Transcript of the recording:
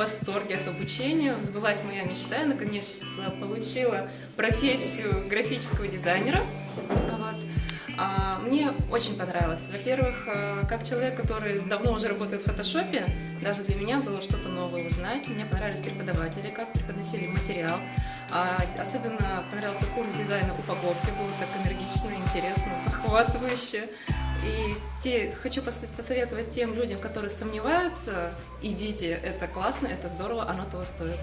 восторге от обучения. Сбылась моя мечта, я наконец-то получила профессию графического дизайнера. Вот. А, мне очень понравилось. Во-первых, э, как человек, который давно уже работает в фотошопе, даже для меня было что-то новое узнать. Мне понравились преподаватели, как преподносили материал. А, особенно понравился курс дизайна упаковки, было так энергично, интересно, захватывающе. И те, хочу посоветовать тем людям, которые сомневаются, идите, это классно, это здорово, оно того стоит.